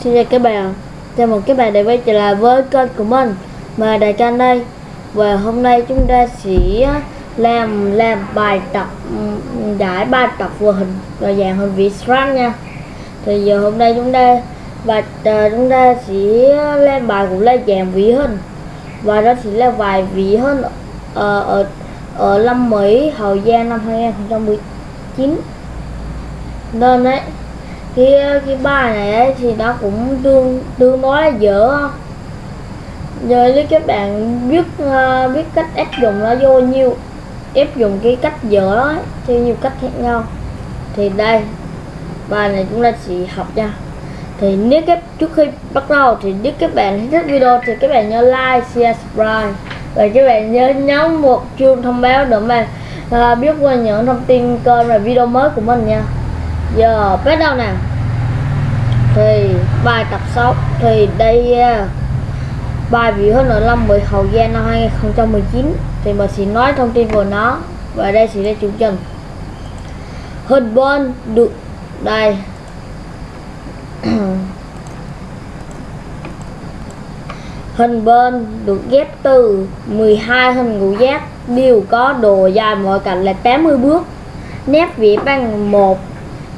Xin chào các bạn. Chào mừng các bạn đã quay trở lại với kênh của mình Mà Đại Can đây. Và hôm nay chúng ta sẽ làm làm bài tập giải bài tập vừa hình và dạng hình vị strand nha. Thì giờ hôm nay chúng ta và ờ, chúng ta sẽ làm bài cũng là dạng vị hình. Và đó sẽ là vài vị hình ở, ở, ở Lâm Mỹ Hậu Giang năm 2019 Nên đấy cái cái bài này ấy, thì nó cũng tương tương đối là dở. Giờ nếu các bạn biết uh, biết cách áp dụng nó vô nhiều áp dụng cái cách dở đó ấy, theo nhiều cách khác nhau thì đây bài này chúng ta chỉ học nha. Thì nếu các trước khi bắt đầu thì nếu các bạn thích video thì các bạn nhớ like share subscribe. Và các bạn nhớ nhấn một chuông thông báo để mà uh, biết qua những thông tin kênh và video mới của mình nha. Giờ bắt đầu nào thì bài tập 6 thì đây à, bài biểu hơn ở năm 10 hậu gian năm 2019 thì mình sẽ nói thông tin của nó, và đây sẽ là chủ trình. Hình bon được đây. Hình bên được ghép từ 12 hình ngũ giác, đều có độ dài mọi cạnh là 80 bước. Nét vẽ bằng một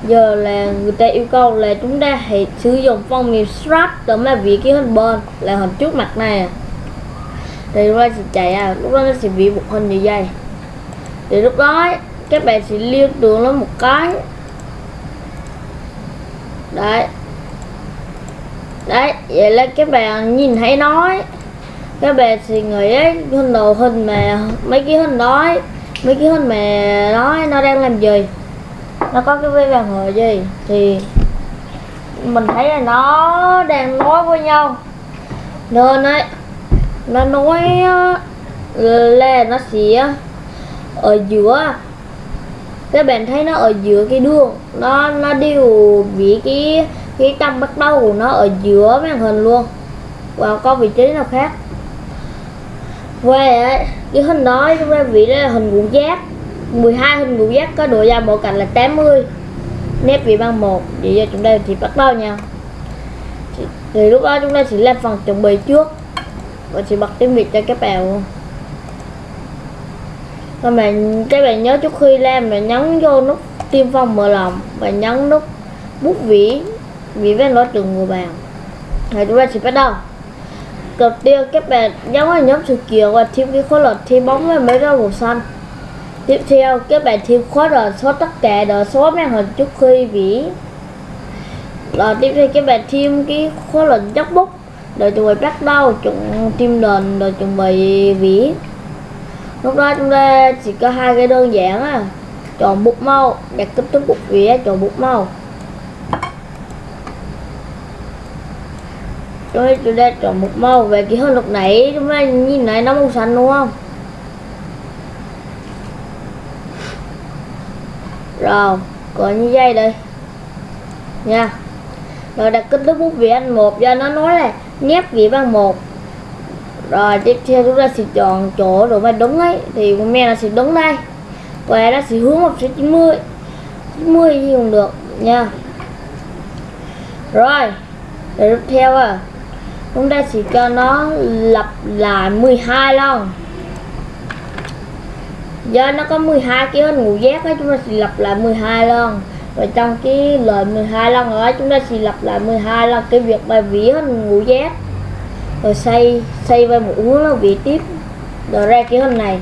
giờ là người ta yêu cầu là chúng ta hãy sử dụng phong nghiệp strap để mà vị cái hình bên là hình trước mặt này à. thì lúc đó sẽ chạy à lúc đó nó sẽ vẽ một hình như vậy. Thì lúc đó các bạn sẽ liêu tưởng nó một cái. Đấy. Đấy vậy là các bạn nhìn thấy nói các bạn sẽ nghĩ ấy, hình đồ hình mà mấy cái hình đó mấy cái hình mà nói nó đang làm gì? Nó có cái vế vàng hờ gì? Thì mình thấy là nó đang nói với nhau. Nên ấy nó nói ờ, là nó sẽ ở giữa. Các bạn thấy nó ở giữa cái đường. Nó nó đều bị cái cái tâm bắt đầu của nó ở giữa màn hình luôn. Và có vị trí nào khác? Về ấy, cái hình đó chúng ta vị là hình ngũ giác 12 hình ngũ giác có độ dài mỗi cạnh là 80 nét vị bằng 1 vậy giờ chúng ta thì bắt đầu nha. Thì, thì lúc đó chúng ta sẽ làm phần chuẩn bị trước và chỉ bật tiếng việt cho các bạn. Luôn các bạn các bạn nhớ trước khi làm là nhấn vô nút tiêm phong mở lòng và nhấn nút bút vĩ vĩ với nói trường người bạn. Thì chúng ta sẽ bắt đầu. Đầu tiên các bạn nhấn vào nhóm sự kiện và thêm cái khối lượng thêm bóng và mấy rau màu xanh. Tiếp theo, các bạn thêm khóa rồi số tất cả đờ số màn hình trước khi vỉ. Rồi tiếp theo các bạn thêm cái khóa lệnh dốc bút để chuẩn bị bắt đầu chuẩn tim nền rồi chuẩn bị vỉ. Lúc đó chúng ta chỉ có hai cái đơn giản à. Chọn bút màu, đặt kích thước bút vĩ chọn bút màu. Rồi chúng ta chọn bút màu về cái hơn lúc nãy chúng ta nhìn này nó màu xanh đúng không? Rồi còn như dây đây. Nha. Rồi đặt kích thước bút vẽ anh một do nó nói là nét vẽ bằng một. Rồi tiếp theo chúng ta sẽ chọn chỗ độ mà đúng ấy, thì comment nó sẽ đúng đây. Và nó sẽ hướng một số 90 90 gì cũng được, nha. Rồi rồi tiếp theo à. Chúng ta chỉ cho nó lặp lại 12 lần do nó có 12 cái hình ngũ giác á, chúng ta sẽ lặp lại 12 lần. Và trong cái lời 12 lần đó, chúng ta sẽ lặp lại 12 lần cái việc bài vĩ hình ngũ giác rồi xây xây về một hướng nó vị tiếp. Rồi ra cái hình này.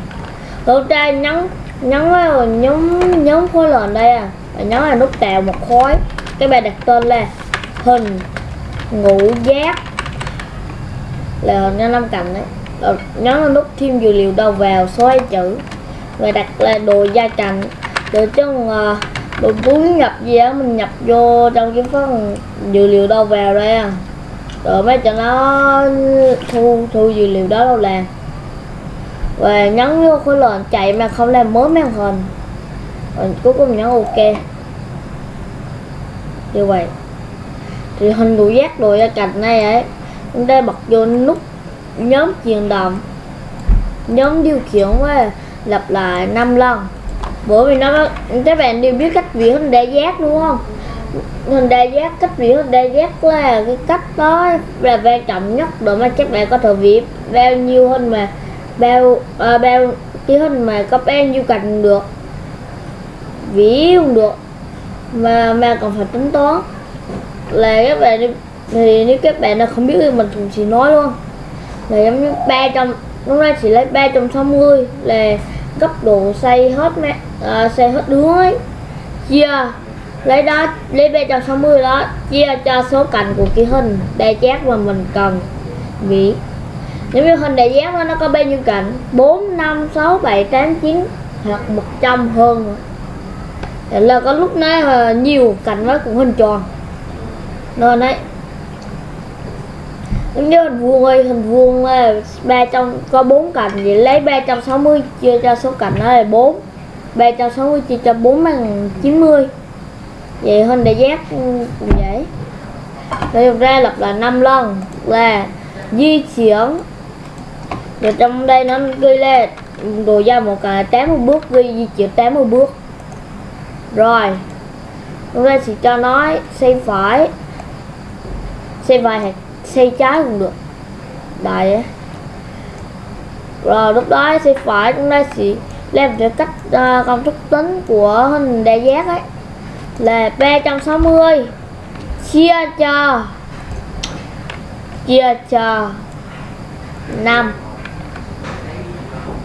Rồi ta nhấn nhấn vào nhóm nhóm khối lệnh đây à. Và nhấn là nút tạo một khối. Cái bài đặt tên là hình ngũ giác là hình năm cạnh đấy. Rồi nhấn nút thêm dữ liệu đầu vào, số hai chữ và đặt là đồ gia cảnh để chứ uh, đồ muốn nhập gì á mình nhập vô trong cái phần dữ liệu đâu vào đây à. Rồi mới cho nó thu thu dữ liệu đó đâu làm. Và nhấn vô khối lệnh chạy mà không làm mới màn hình. Rồi cuối cùng nhấn ok. Như vậy. Thì hình đủ giác đồ gia cạnh này ấy chúng ta bật vô nút nhóm chuyển động. Nhóm điều khiển với lặp lại 5 lần. Bởi vì nó các bạn đều biết cách vỉa hình đa giác đúng không? Hình đa giác cách vỉa hình đa giác là cái cách đó là quan trọng nhất để mà các bạn có thể vỉa bao nhiêu hình mà bao à, bao cái hình mà có bao nhiêu cạnh được vĩ không được mà mà còn phải tính toán. Là các bạn thì nếu các bạn là không biết thì mình cũng chỉ nói luôn. Là giống như 300 hôm nay chỉ lấy 360 là góc độ xây hết mẹ à, xây hết đứa ấy. Chia yeah. lấy đó lấy 360 đó chia yeah, cho số cạnh của cái hình đa giác mà mình cần. Nghĩ nếu như hình đa giác đó, nó có bao nhiêu cạnh? 4, 5, 6, 7, 8, 9 hoặc 100 hơn. Nữa Vậy là có lúc nó à, nhiều cạnh nó cũng hình tròn. Nên đấy giống hình vuông ơi, hình vuông là ba trăm, có bốn cạnh vậy, lấy 360 chia cho số cạnh nó là 4 360 chia cho 4 bằng 90 vậy hình đại giác cũng vậy. Rồi ra lập là 5 lần, là di chuyển. Rồi trong đây nó ghi lên đồ ra một cái 80 bước, ghi di chuyển 80 bước. Rồi chúng ta sẽ cho nó xem phải. Xem phải hoặc xây trái cũng được. Đại rồi lúc đó xây phải chúng ta sẽ làm theo cách uh, công thức tính của hình đa giác ấy. Là 360 chia cho chia cho 5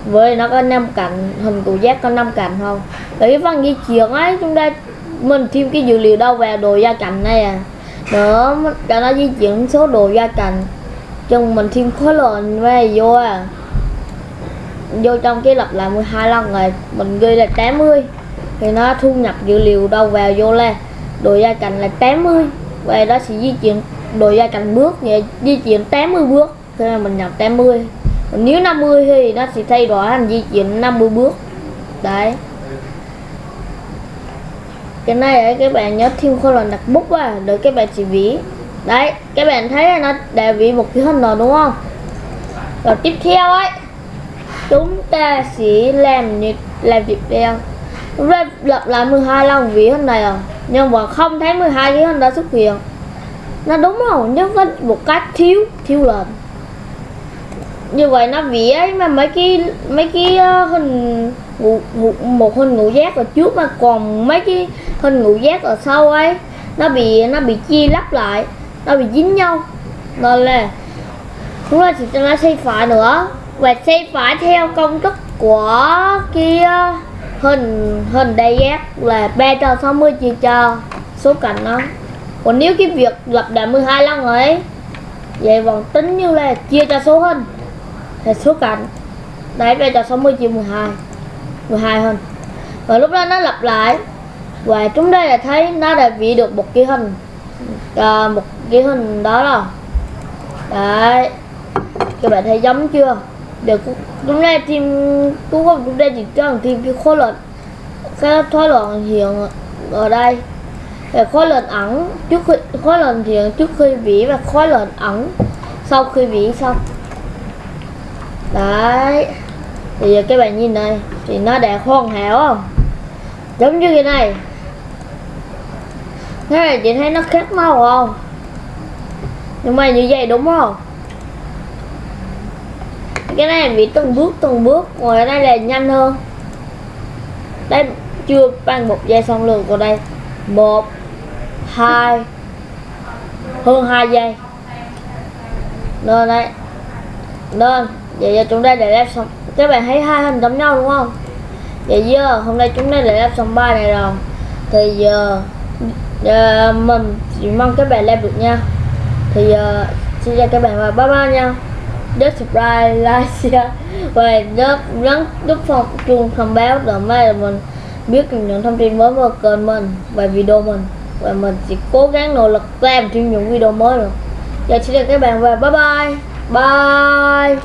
với nó có 5 cạnh hình cụ giác có 5 cạnh không? Vậy cái phần di chuyển ấy chúng ta mình thêm cái dữ liệu đâu vào đồ gia cạnh này à? Nữa cho nó di chuyển số đồ gia cạnh chừng mình thêm khối lượng về vô à? Vô trong cái lập lại 12 lần rồi mình ghi là 80 thì nó thu nhập dữ liệu đâu vào vô là đồ gia cạnh là 80 về đó sẽ di chuyển, đồ gia cạnh bước vậy di chuyển 80 bước. Thế là mình nhập 80 còn nếu 50 thì nó sẽ thay đổi thành di chuyển 50 bước. Đấy cái này ấy, các bạn nhớ thêm khối lần đặt bút vào để các bạn chỉ ví. Đấy các bạn thấy là nó đã ví một cái hình rồi đúng không? Rồi tiếp theo ấy chúng ta sẽ làm như làm việc theo chúng ta lặp lại 12 lần ví hình này à? Nhưng mà không thấy 12 cái hình đó xuất hiện. Nó đúng rồi nhưng có một cách thiếu thiếu lần như vậy nó vẽ mà mấy cái mấy cái ờ, hình ngũ, ngũ, một hình ngũ giác ở trước mà còn mấy cái hình ngũ giác ở sau ấy nó bị nó bị chia lắp lại nó bị dính nhau. Nên là chúng ta chỉ cho nó xây phải nữa. Và xây phải theo công thức của cái ờ, hình hình đa giác là 360 chia cho số cạnh nó còn nếu cái việc lập lại 12 lần ấy vậy vẫn tính như là chia cho số hình thì xuất cảnh đấy bây giờ 60 triệu 12 12 hơn. Và lúc đó nó lặp lại. Và chúng đây là thấy nó đã vẽ được một cái hình à, một cái hình đó rồi. Đấy. Các bạn thấy giống chưa? Được. Chúng đây team cũng không chúng đây chỉ cần tìm cái khối lượng cái khối lượng hiện ở đây. Về khối lượng ẩn trước khi khối lượng hiện trước khi vĩ và khối lượng ẩn sau khi vĩ xong đấy. Thì giờ các bạn nhìn này, thì nó đã hoàn hảo không? Giống như cái này. Thế này chị thấy nó khác màu không? Nhưng mà như vậy đúng không? Cái này bị từng bước từng bước còn cái này là nhanh hơn. Đây, chưa bằng một giây xong lượt còn đây. Một, hai, hơn hai giây. Nên đấy nên, vậy giờ chúng ta để lắp xong. Các bạn thấy hai hình giống nhau đúng không? Vậy giờ, hôm nay chúng ta để lắp xong ba này rồi. Thì giờ giờ mình chỉ mong các bạn làm được nha. Thì giờ, xin chào các bạn và bye bye nha. Nhớ subscribe, like, share và nhớ nhấn nút phòng chuông thông báo để mai mình biết những thông tin mới vào kênh mình và video mình. Và mình sẽ cố gắng nỗ lực làm thêm những video mới nữa. Giờ xin chào các bạn và bye bye. Bye